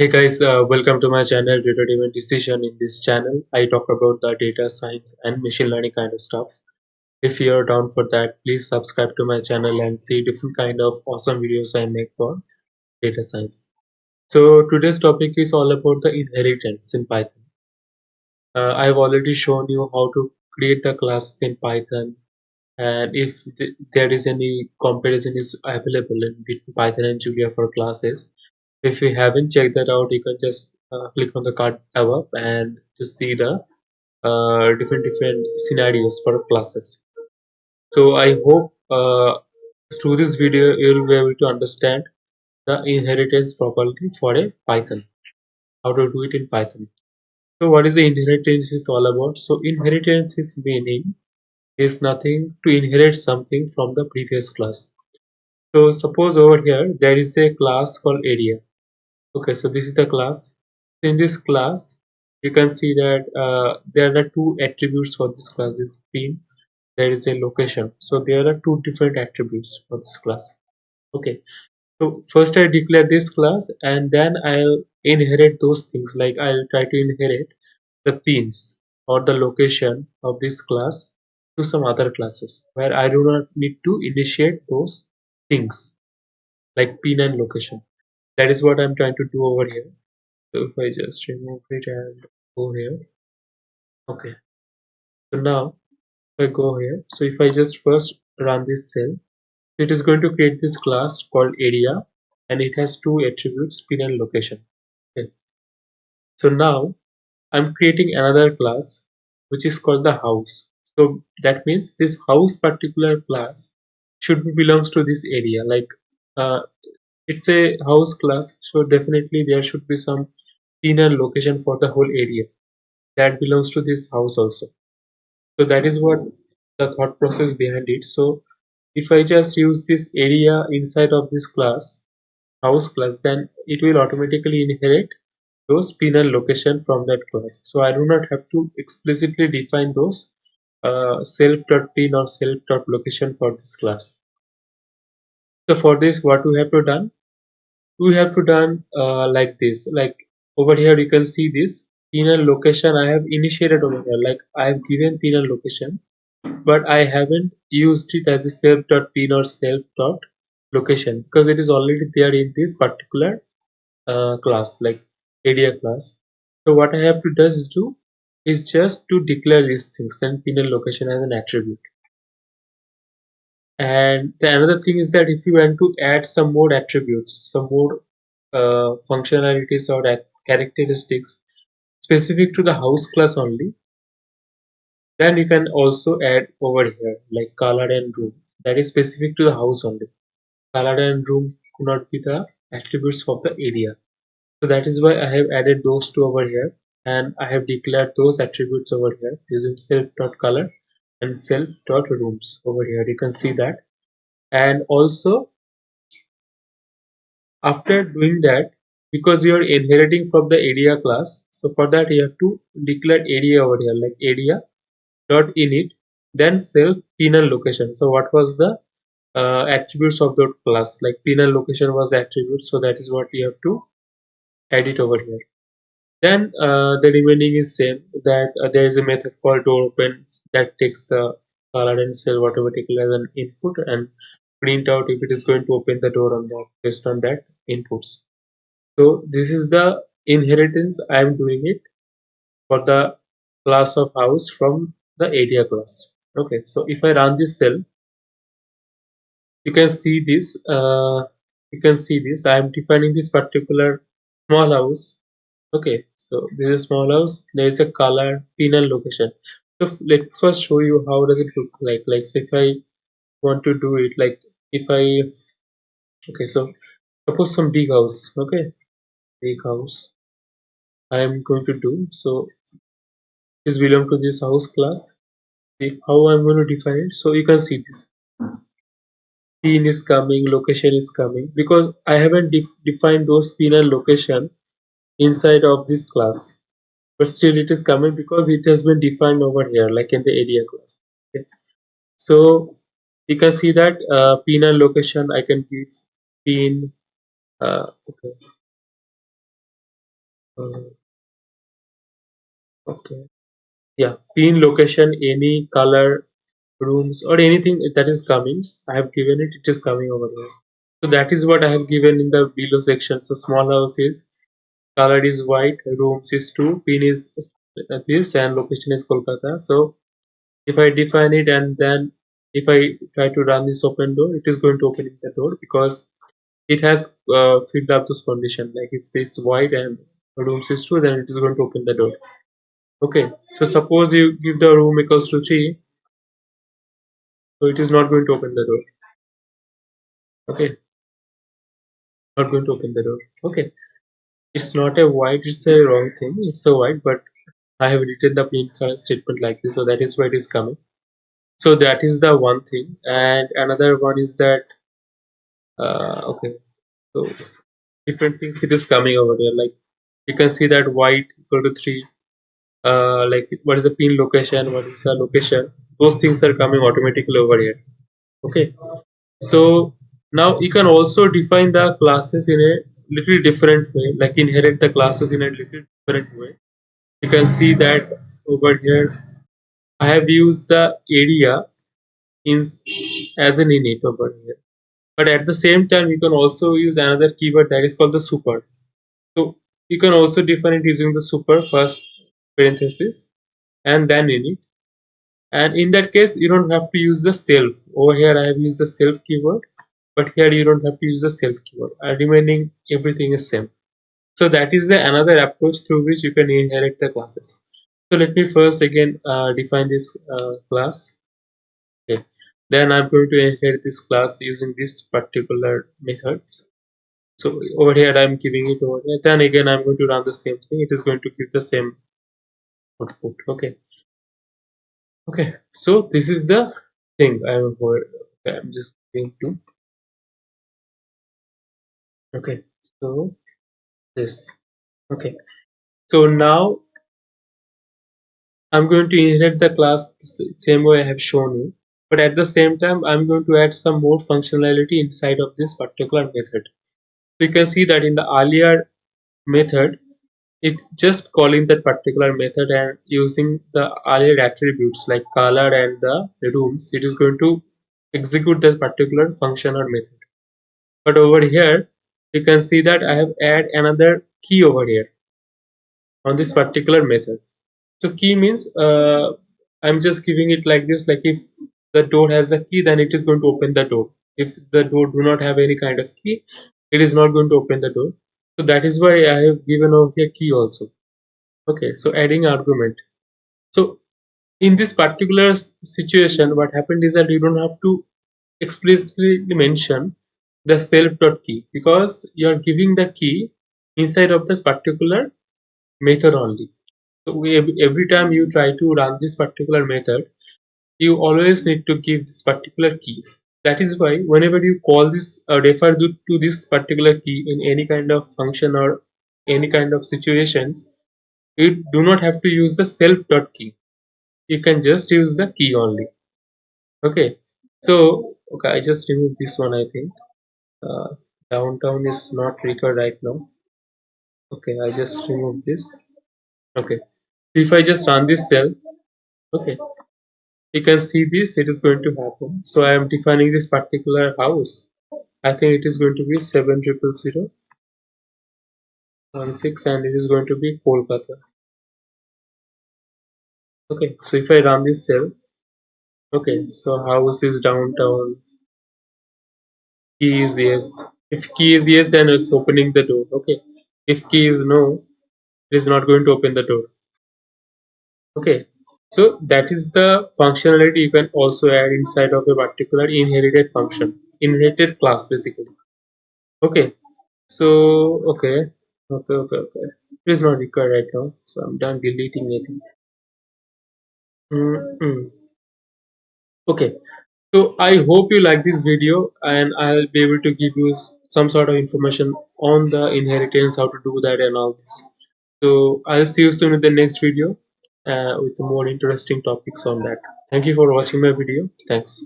Hey guys, uh, welcome to my channel Data Driven Decision. In this channel, I talk about the data science and machine learning kind of stuff. If you're down for that, please subscribe to my channel and see different kind of awesome videos I make for data science. So today's topic is all about the inheritance in Python. Uh, I've already shown you how to create the classes in Python and if th there is any comparison is available in between Python and Julia for classes. If you haven't checked that out, you can just uh, click on the card above and just see the uh, different different scenarios for classes. So I hope uh, through this video you'll be able to understand the inheritance property for a Python. How to do it in Python. So what is the inheritance is all about? So inheritance is meaning is nothing to inherit something from the previous class. So suppose over here there is a class called area. Okay, so this is the class. In this class, you can see that uh, there are two attributes for this class is pin. There is a location. So there are two different attributes for this class. Okay, so first I declare this class and then I'll inherit those things like I'll try to inherit the pins or the location of this class to some other classes where I do not need to initiate those things like pin and location. That is what I'm trying to do over here. So if I just remove it and go here. Okay. So now if I go here, so if I just first run this cell, it is going to create this class called area and it has two attributes pin and location. Okay. So now I'm creating another class which is called the house. So that means this house particular class should be belongs to this area. Like uh, it's a house class, so definitely there should be some inner location for the whole area that belongs to this house also. So that is what the thought process behind it. So if I just use this area inside of this class, house class, then it will automatically inherit those pinner location from that class. So I do not have to explicitly define those uh, self.pin or self.location for this class. So for this, what we have to done? We have to done uh, like this. Like over here, you can see this pinner location I have initiated over here. Like I have given pinner location, but I haven't used it as a self.pin or self.location because it is already there in this particular uh, class, like area class. So what I have to just do is just to declare these things, then pinner location as an attribute and the another thing is that if you want to add some more attributes some more uh, functionalities or characteristics specific to the house class only then you can also add over here like color and room. That is specific to the house only. Color and room could not be the attributes of the area. So that is why i have added those two over here. And i have declared those attributes over here using self dot color and self dot rooms over here. You can see that. And also after doing that because you are inheriting from the area class so for that you have to declare area over here like area dot init then self pinner location. So what was the uh, attributes of that class? Like pinner location was attribute so that is what you have to add it over here then uh, the remaining is same that uh, there is a method called door open that takes the color and cell whatever automatically as an input and print out if it is going to open the door or not based on that inputs. So this is the inheritance i am doing it for the class of house from the area class. Okay so if i run this cell you can see this uh, you can see this i am defining this particular small house okay so this is small house. There is a color pinner location. So let me first show you how does it look like. Like so if i want to do it like if i okay so suppose some big house okay? Big house. I am going to do so this belong to this house class. See how i'm going to define it? So you can see this. Pin is coming location is coming. Because i haven't def defined those pin and location inside of this class. But still it is coming because it has been defined over here like in the area class. Okay. so you can see that uh, pin and location I can give pin uh, okay. Uh, okay. Yeah pin location any color rooms or anything that is coming i have given it it is coming over here. So that is what i have given in the below section. So small house is color is white rooms is 2 pin is this and location is kolkata. So if i define it and then if i try to run this open door it is going to open the door because it has uh, filled up this condition like if it's white and rooms is 2 then it is going to open the door. Okay so suppose you give the room equals to 3 so it is not going to open the door. Okay. Not going to open the door. Okay it's not a white it's a wrong thing. It's a white but i have written the print statement like this so that is why it is coming. So that is the one thing. And another one is that uh, okay so different things it is coming over here like you can see that white equal to 3 uh, like what is the pin location what is the location? Those things are coming automatically over here. Okay. So now you can also define the classes in a little different way like inherit the classes in a little different way. You can see that over here i have used the area in as an init over here. But at the same time you can also use another keyword that is called the super. So you can also define it using the super first parenthesis and then init. And in that case you don't have to use the self. Over here i have used the self keyword but here you don't have to use the self keyword. Uh, remaining everything is same. So that is the another approach through which you can inherit the classes. So let me first again uh, define this uh, class. Okay. Then i'm going to inherit this class using this particular methods so over here i'm giving it over here. Then again i'm going to run the same thing. It is going to give the same output. Okay. Okay. So this is the thing i'm i'm just going to okay so this okay. So now i'm going to inherit the class same way i have shown you but at the same time i'm going to add some more functionality inside of this particular method. So you can see that in the earlier method it just calling that particular method and using the earlier attributes like color and the rooms it is going to execute that particular function or method. But over here you can see that I have add another key over here on this particular method. So key means uh, I'm just giving it like this like if the door has a key then it is going to open the door. If the door do not have any kind of key it is not going to open the door. So that is why I have given over here key also. Okay so adding argument. So in this particular situation what happened is that you don't have to explicitly mention the self dot key because you are giving the key inside of this particular method only. So every time you try to run this particular method you always need to give this particular key. That is why whenever you call this or refer to, this particular key in any kind of function or any kind of situations you do not have to use the self dot key. You can just use the key only. Okay? So okay i just remove this one i think uh, downtown is not recorded right now. Okay i just remove this. Okay. If i just run this cell okay. You can see this it is going to happen. So i am defining this particular house. I think it is going to be 7 triple zero one six and it is going to be kolkata. Okay so if i run this cell okay so house is downtown key is yes. If key is yes then it's opening the door okay. If key is no it is not going to open the door okay. So that is the functionality you can also add inside of a particular inherited function inherited class basically okay. So okay okay okay okay. It is not required right now so i'm done deleting it mm -hmm. okay so i hope you like this video and i'll be able to give you some sort of information on the inheritance how to do that and all this. So i'll see you soon in the next video uh, with more interesting topics on that. Thank you for watching my video. Thanks